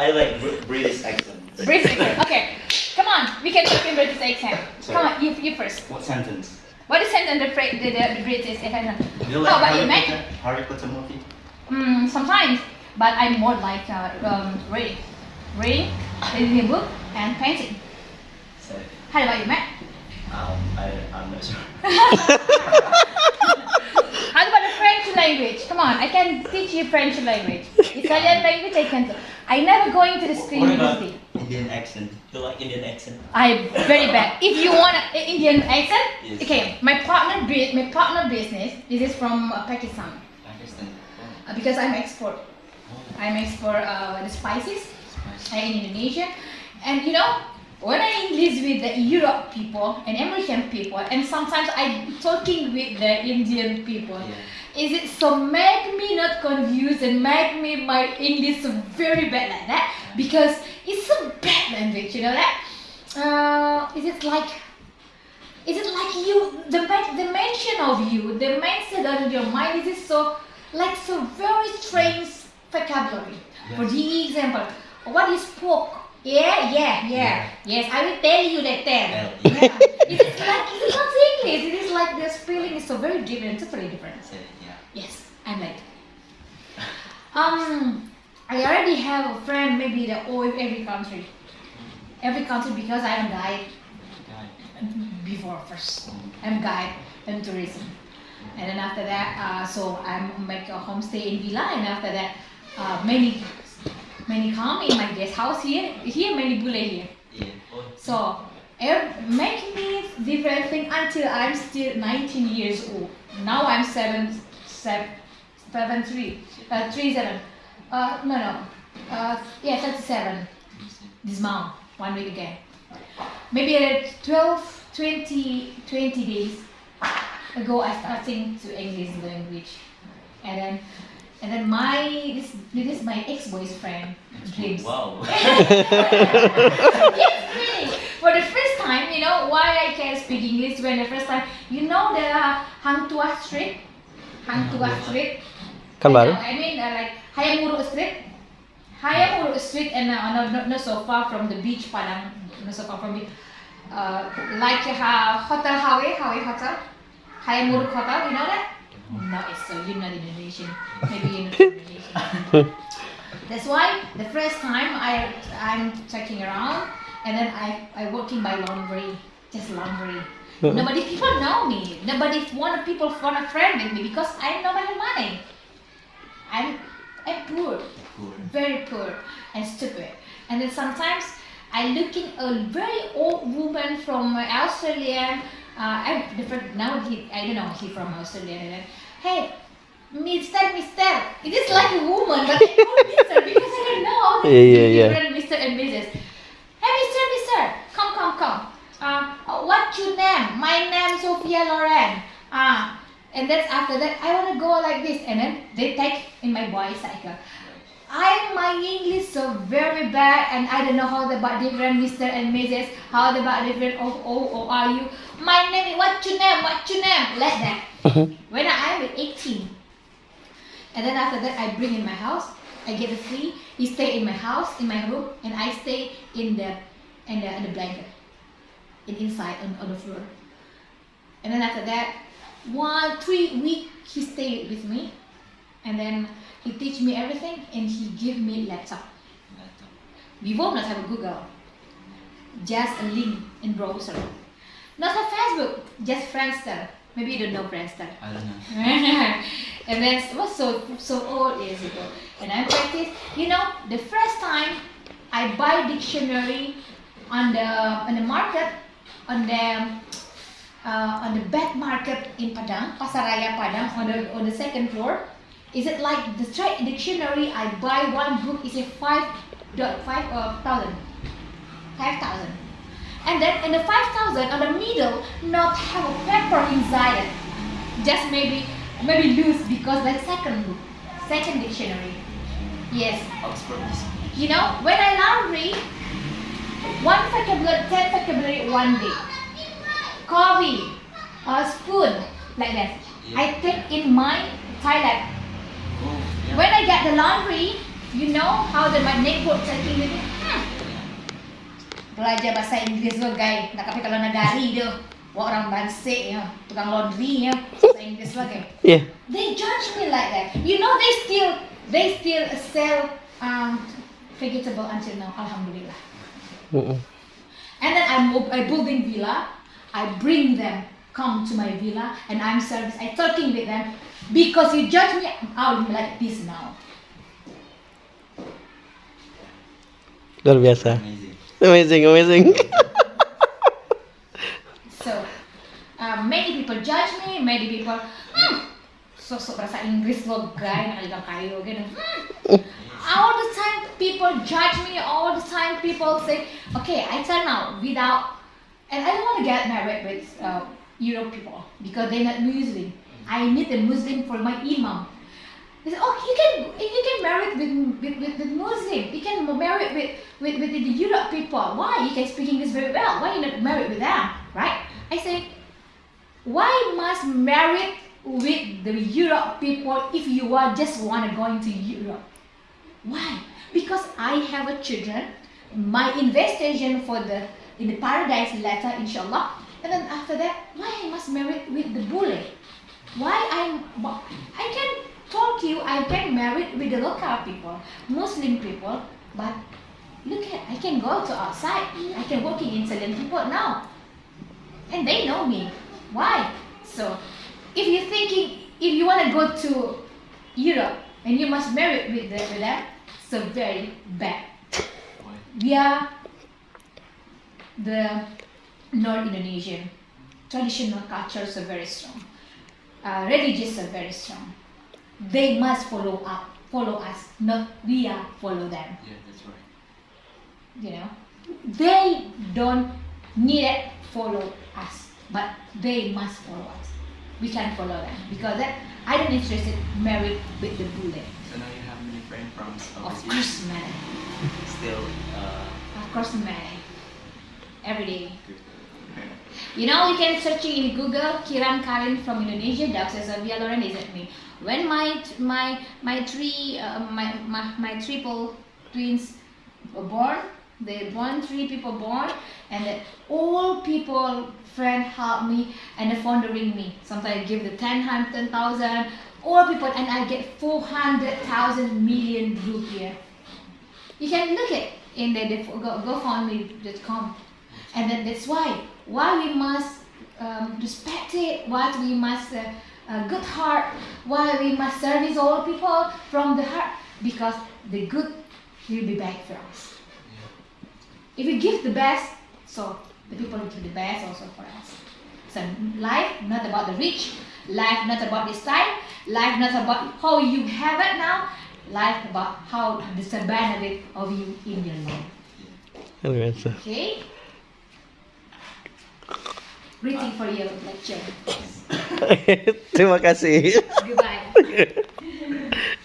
I like Br- British accent. British accent. Okay, come on. We can talk in British accent. Come on, you, you first. What sentence? What is sentence the, the, the, British accent? Do you How like about you, Mac? Potter? Harry Potter movie? Mm, sometimes, but I'm more like uh, um, reading, reading, reading a book, and painting. So, How about you, Matt? um, I, I'm not sure. How about the French language? Come on, I can teach you French language. Italian language, I can. I never going to the school What about. Indian accent? Do you like Indian accent? I'm very bad. If you want an Indian accent, Yes. okay. My partner, my partner business. This is from uh, Pakistan Pakistan. Oh, uh, because I'm export. oh, I'm export uh, the spices spicy. uh, in Indonesia, and you know when I English with the Europe people and American people, and sometimes I talking with the Indian people. Yeah. Is it so make me not confused and make me my English so very bad like that because it's a bad language, you know that? Uh, is it like is it like you the the mention of you, the mindset of your mind is it so like so very strange vocabulary. For the example, what is pork? Yeah, yeah, yeah. Yes, I will tell you that then. Yeah. It is like it is not English. It is like the spelling is so very different, totally different. Yeah. Yes, I'm late. Um, I already have a friend, maybe the all every country, every country because I'm guide Guy. before first. I'm guide and tourism, and then after that, uh, so I'm make a homestay in villa, and after that, uh, many many come in my guest house here. Here many bule here. Yeah. So ev- make me different thing until I'm still 19 years old. Now I'm seven, seven, seven three, uh, three seven. Uh, no no, uh, yeah 37 this month, one week again. Maybe at 12, 20, 20 days ago I starting to English language, and then and then my this this is my ex boyfriend dreams. Wow. yes, really. For the first time, you know why I can speak English when the first time, you know the Hang Tuah Street, Hang Tuah Street. Kan I baru? I mean uh, like Hayam Wuruk Street, Hayam Wuruk Street, and uh, not, not not so far from the beach, Padang, not so far from the, uh, like uh, Hotel Hawaii, Hawaii Hotel, Hayam Wuruk Hotel. You know that? No, it's so you're not Indonesian. Maybe you're not Indonesian. That's why the first time I I'm checking around and then I I working by laundry, just laundry. Nobody people know me. Nobody want people want a friend with me because I don't have money. I'm I'm poor, Cool. very poor and stupid. And then sometimes I looking a very old woman from Australia. Uh, I different now he I don't know he from Australia. Hey, Mister, Mister. It is like a woman, but I call Mister because I don't know how to Yeah, yeah, yeah. different Mister and Mrs. Hey, Mister, Mister, come, come, come. Uh, uh, what's your name? My name Sophia Loren. Ah, and then after that, I wanna go like this, and then they take in my boy bicycle. I my English so very bad, and I don't know how about different Mister and Mrs. How about different oh oh oh are you? My name is what's your name? What's your name? Like that. Uh-huh. when I am 18, and then after that, I bring in my house. I get a free. He stay in my house, in my room, and I stay in the in the, in the blanket, in inside on, on the floor. And then after that, one three week he stay with me, and then he teach me everything, and he give me laptop. Before not not have a Google, just a link in browser. Not a Facebook, just Friendster. Maybe you don't know Friendster. I don't know. and then it was so so old years ago. And I practice. You know, the first time I buy dictionary on the on the market on the uh, on the bad market in Padang, Pasaraya Padang, on the on the second floor. Is it like the straight dictionary? I buy one book is a five dot five uh, thousand, five thousand, and then in the five thousand on the middle not have a paper inside it, just maybe maybe loose because the second book, second dictionary. Yes, Oxford you know when I laundry, one vocabulary, ten vocabulary one day. Coffee, a spoon, like that. I take in my toilet. When I get the laundry, You know how the my neighbor talking with me? Hmm. Belajar bahasa Inggris lo guys. Nak tapi kalau nagari dia. Wah orang bansik ya, tukang laundry ya, bahasa Inggris lagi. Yeah. They judge me like that. You know they still they still sell um vegetable until now. Alhamdulillah. Mm-mm. And then I'm I building villa. I bring them come to my villa and I'm service. I talking with them because you judge me. Be like this now. Luar biasa. Amazing. Amazing, amazing. So uh, many people judge me. Many people hmm, sosok bahasa Inggris lo guy nak lihat kayu. Hmm. All the time people judge me. All the time people say, okay, I turn out without, and I don't want to get married with uh, Europe people because they're not Muslim. I need a Muslim for my imam. They said, oh, you can you can marry with with, with, with Muslim. You can marry with, with with the Europe people. Why? You can speak English very well. Why you not married with them? Right? I said, why must marry with the Europe people if you are just want to go into Europe? Why? Because I have a children. My investigation for the in the paradise letter, inshallah. And then after that, why I must marry with the bule? Why I'm I can talk to you, I can marry with the local people, Muslim people, but look at I can go to outside. I can working in Salem people now. And they know me. Why? So if you're thinking if you want to go to Europe and you must marry with, the, with them, so very bad. We are the North Indonesian. Traditional cultures are very strong. Uh, religious are very strong. They must follow up, follow us, not we are follow them. Yeah, that's right. You know, they don't need it follow us, but they must follow us. We can follow them because that I don't interested married with the bullet. So now you have many friends from Of course, man. Still, uh, Of course, man. Every day. good. You know, you can search in Google Kiran Karin from Indonesia. Dr. Zavia Loren is at me. When my my my three uh, my, my my triple twins were born, they born three people born, and all people friend help me and they funding me. Sometimes I give the ten hundred ten thousand. All people and I get four hundred thousand million rupiah. You can look it in the, the go, GoFundMe.com. And then that's why why we must um, respect it, why we must uh, uh, good heart, why we must service all people from the heart, because the good will be back for us. If we give the best, so the people will give the best also for us. So life not about the rich, life not about this time, life not about how you have it now, life about how the benefit of you in your life. Okay? waiting for your lecture. Terima kasih. Goodbye.